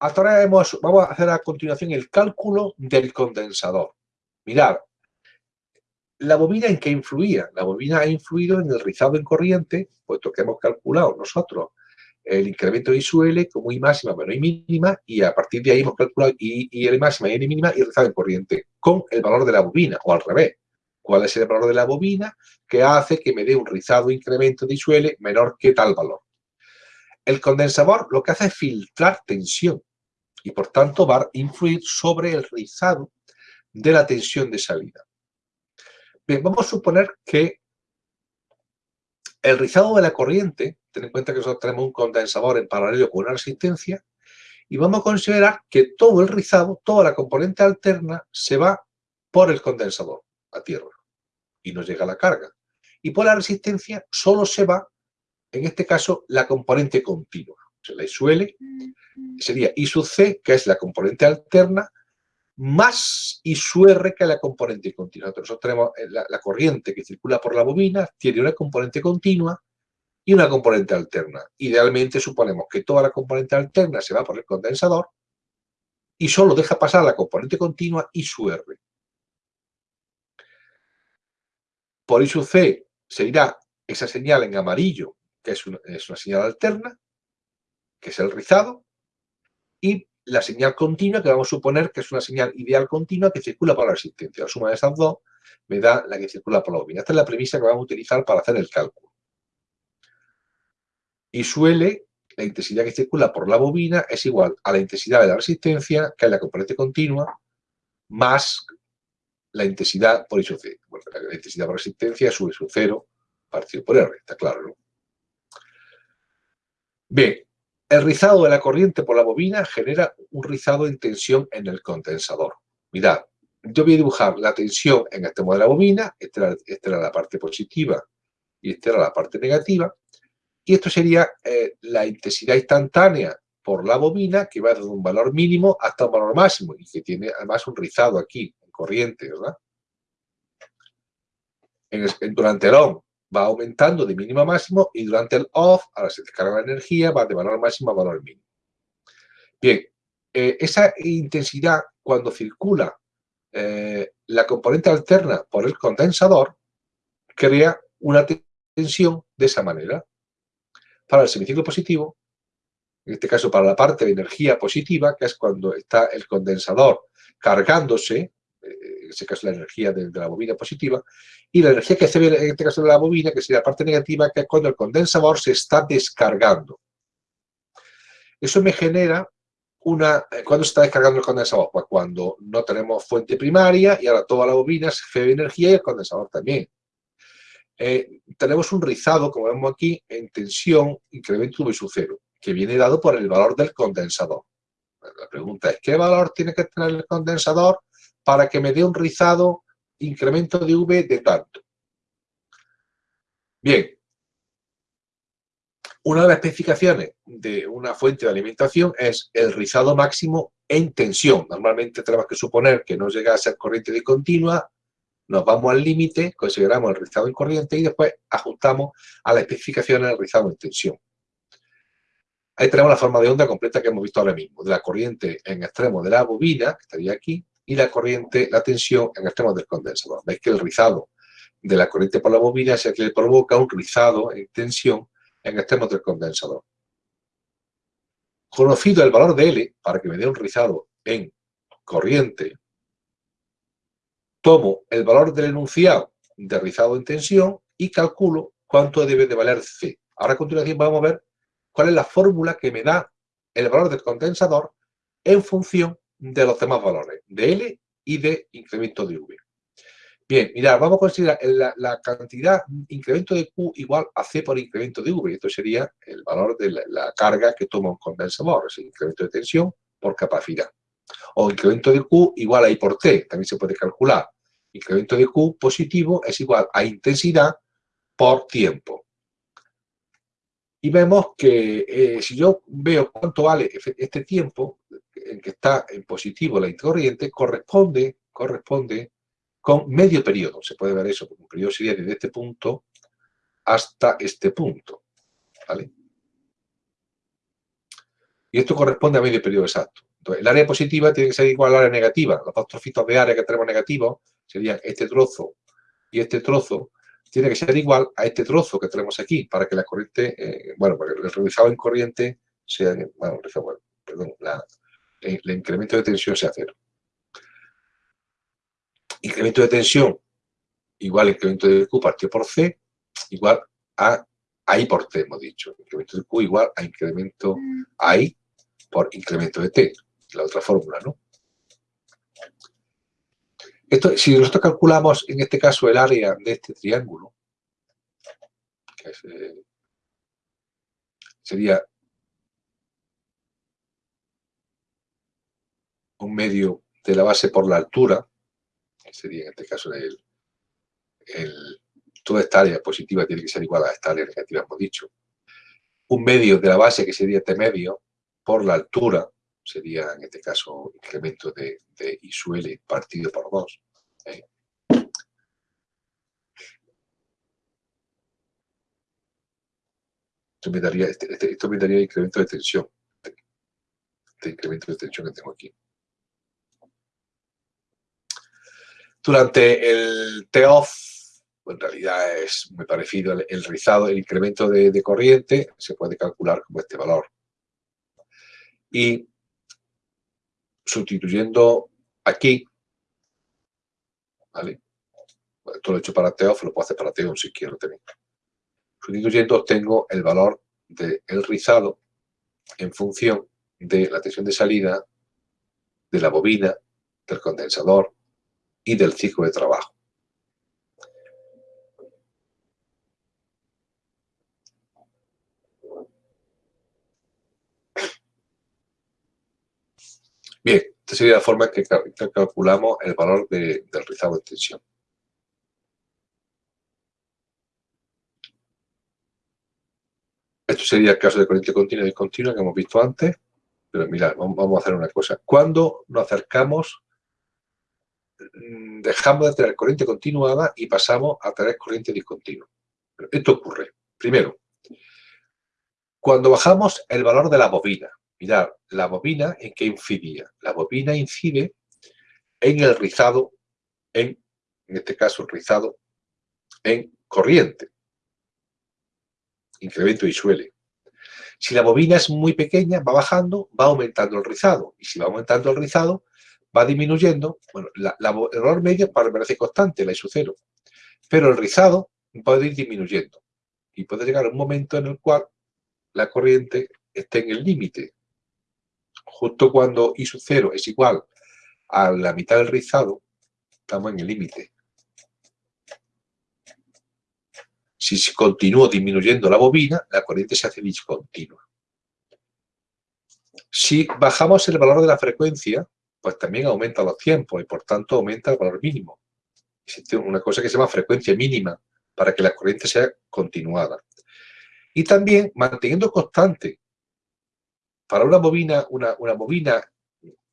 hasta ahora vamos a hacer a continuación el cálculo del condensador. Mirad, la bobina en qué influía. La bobina ha influido en el rizado en corriente, puesto que hemos calculado nosotros el incremento de ISUL como I máxima menos I mínima y a partir de ahí hemos calculado I, I máxima y I mínima y rizado en corriente con el valor de la bobina o al revés. ¿Cuál es el valor de la bobina que hace que me dé un rizado incremento de ISUL menor que tal valor? El condensador lo que hace es filtrar tensión y por tanto va a influir sobre el rizado de la tensión de salida. Bien, vamos a suponer que el rizado de la corriente, ten en cuenta que nosotros tenemos un condensador en paralelo con una resistencia, y vamos a considerar que todo el rizado, toda la componente alterna, se va por el condensador a tierra y nos llega la carga. Y por la resistencia solo se va, en este caso, la componente continua. Se la suele sería I sub C, que es la componente alterna, más I sub R, que es la componente continua. Nosotros tenemos eh, la, corriente que circula por la bobina, tiene una componente continua y una componente alterna. Idealmente suponemos que toda la componente alterna se va por el condensador y solo deja pasar la componente continua I sub R. Por I sub C se irá esa señal en amarillo, que es una señal alterna, que es el rizado, y la señal continua, que vamos a suponer que es una señal ideal continua que circula por la resistencia. La suma de esas dos me da la que circula por la bobina. Esta es la premisa que vamos a utilizar para hacer el cálculo. Y suele, la intensidad que circula por la bobina es igual a la intensidad de la resistencia, que es la componente continua, más la intensidad por C. la intensidad por resistencia sube su cero partido por R, está claro, ¿no? Bien, el rizado de la corriente por la bobina genera un rizado en tensión en el condensador. Mirad, yo voy a dibujar la tensión en este modo de la bobina, esta era, la parte positiva y esta era la parte negativa, y esto sería eh, la intensidad instantánea por la bobina que va desde un valor mínimo hasta un valor máximo y que tiene además un rizado aquí, en corriente, ¿verdad? durante el on va aumentando de mínimo a máximo y durante el off, ahora se descarga la energía, va de valor máximo a valor mínimo. Bien, eh, esa intensidad cuando circula eh, la componente alterna por el condensador crea una tensión de esa manera. Para el semiciclo positivo, en este caso para la parte de energía positiva, que es cuando está el condensador cargándose, en este caso la energía de, la bobina positiva, y la energía que se ve en este caso de la bobina, que sería la parte negativa, que es cuando el condensador se está descargando. Eso me genera una... Eh, ¿Cuándo se está descargando el condensador? Pues cuando no tenemos fuente primaria y ahora toda la bobina se cede energía y el condensador también. Eh, tenemos un rizado, como vemos aquí, en tensión, incremento V sub cero, que viene dado por el valor del condensador. La pregunta es, ¿qué valor tiene que tener el condensador para que me dé un rizado incremento de V de tanto. Bien, una de las especificaciones de una fuente de alimentación es el rizado máximo en tensión. Normalmente tenemos que suponer que no llega a ser corriente de continua, nos vamos al límite, consideramos el rizado en corriente y después ajustamos a la especificación del rizado en tensión. Ahí tenemos la forma de onda completa que hemos visto ahora mismo, de la corriente en extremo de la bobina, que estaría aquí, y la corriente, la tensión en extremos del condensador. Veis que el rizado de la corriente por la bobina es el que le provoca un rizado en tensión en extremos del condensador. Conocido el valor de L, para que me dé un rizado en corriente, tomo el valor del enunciado de rizado en tensión y calculo cuánto debe de valer C. Ahora a continuación vamos a ver cuál es la fórmula que me da el valor del condensador en función de los demás valores, de L y de incremento de V. Bien, mirad, vamos a considerar la, cantidad incremento de Q igual a C por incremento de V. Esto sería el valor de la, carga que toma un condensador, es el incremento de tensión por capacidad. O incremento de Q igual a I por T, también se puede calcular. Incremento de Q positivo es igual a intensidad por tiempo. Y vemos que eh, si yo veo cuánto vale este tiempo, en que está en positivo la intercorriente, corresponde, corresponde con medio periodo. Se puede ver eso, un periodo sería desde este punto hasta este punto. ¿vale? Y esto corresponde a medio periodo exacto. Entonces, el área positiva tiene que ser igual al área negativa. Los dos trocitos de área que tenemos negativos serían este trozo y este trozo tiene que ser igual a este trozo que tenemos aquí para que la corriente, eh, bueno, para que el realizado en corriente sea, bueno, perdón, el incremento de tensión sea cero. Incremento de tensión igual incremento de Q partido por C igual a I por T, hemos dicho. Incremento de Q igual a incremento I por incremento de T. La otra fórmula, ¿no? Esto, si nosotros calculamos, en este caso, el área de este triángulo, que eh, sería un medio de la base por la altura, que sería en este caso el, toda esta área positiva tiene que ser igual a esta área negativa, hemos dicho. Un medio de la base, que sería T medio, por la altura, sería en este caso incremento de, de I suele partido por 2. ¿eh? Esto me, daría, este, este, esto me daría incremento de tensión. Este incremento de tensión que tengo aquí. Durante el pues, en realidad es muy parecido el, rizado, el incremento de, corriente se puede calcular como este valor. Y sustituyendo aquí, ¿vale? Esto lo he hecho para T-off, lo puedo hacer para T-on si quiero también. Sustituyendo obtengo el valor del rizado en función de la tensión de salida, de la bobina, del condensador, y del ciclo de trabajo. Bien, esta sería la forma en que calculamos el valor del rizado de tensión. Esto sería el caso de corriente continua y discontinua que hemos visto antes. Pero mirad, vamos a hacer una cosa. Cuando nos acercamos dejamos de tener corriente continuada y pasamos a tener corriente discontinua. Esto ocurre, primero, cuando bajamos el valor de la bobina, mirad, la bobina en qué incidía. La bobina incide en el rizado, en, en este caso el rizado, en corriente. Incremento y suele. Si la bobina es muy pequeña, va bajando, va aumentando el rizado. Y si va aumentando el rizado, va disminuyendo, bueno, la, valor medio permanece constante, la su cero, pero el rizado puede ir disminuyendo y puede llegar un momento en el cual la corriente esté en el límite. Justo cuando I sub 0 es igual a la mitad del rizado, estamos en el límite. Si continúo disminuyendo la bobina, la corriente se hace discontinua. Si bajamos el valor de la frecuencia, pues también aumenta los tiempos y por tanto aumenta el valor mínimo. Existe una cosa que se llama frecuencia mínima para que la corriente sea continuada. Y también manteniendo constante, para una bobina, una, bobina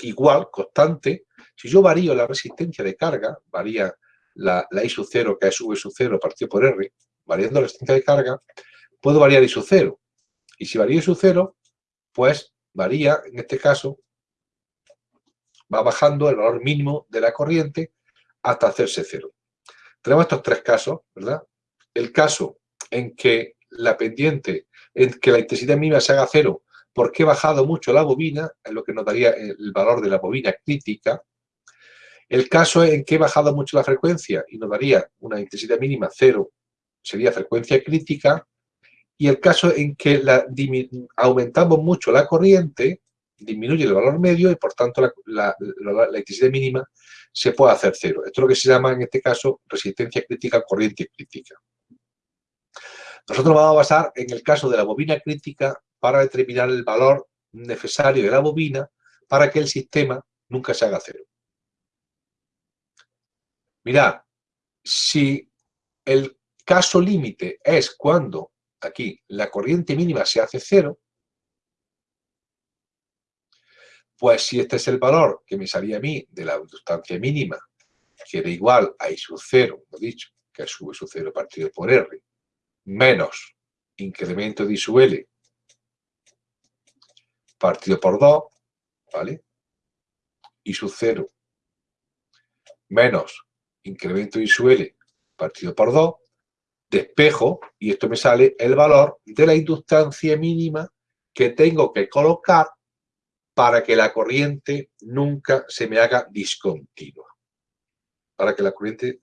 igual, constante, si yo varío la resistencia de carga, varía la, I sub 0, que es V sub 0 partido por R, variando la resistencia de carga, puedo variar I sub 0. Y si varía I sub 0, pues varía, en este caso, va bajando el valor mínimo de la corriente hasta hacerse cero. Tenemos estos tres casos, ¿verdad? El caso en que la pendiente, en que la intensidad mínima se haga cero porque he bajado mucho la bobina, es lo que nos daría el valor de la bobina crítica. El caso en que he bajado mucho la frecuencia y nos daría una intensidad mínima cero, sería frecuencia crítica. Y el caso en que aumentamos mucho la corriente, disminuye el valor medio y por tanto la, electricidad mínima se puede hacer cero. Esto es lo que se llama en este caso resistencia crítica, corriente crítica. Nosotros vamos a basar en el caso de la bobina crítica para determinar el valor necesario de la bobina para que el sistema nunca se haga cero. Mirad, si el caso límite es cuando aquí la corriente mínima se hace cero, Pues si este es el valor que me salía a mí de la sustancia mínima, que era igual a I sub 0, lo dicho, que es sub sub 0 partido por R, menos incremento de I sub L partido por 2, ¿vale? Y sub 0 menos incremento I sub L partido por 2, despejo, y esto me sale el valor de la inductancia mínima que tengo que colocar para que la corriente nunca se me haga discontinua. Para que la corriente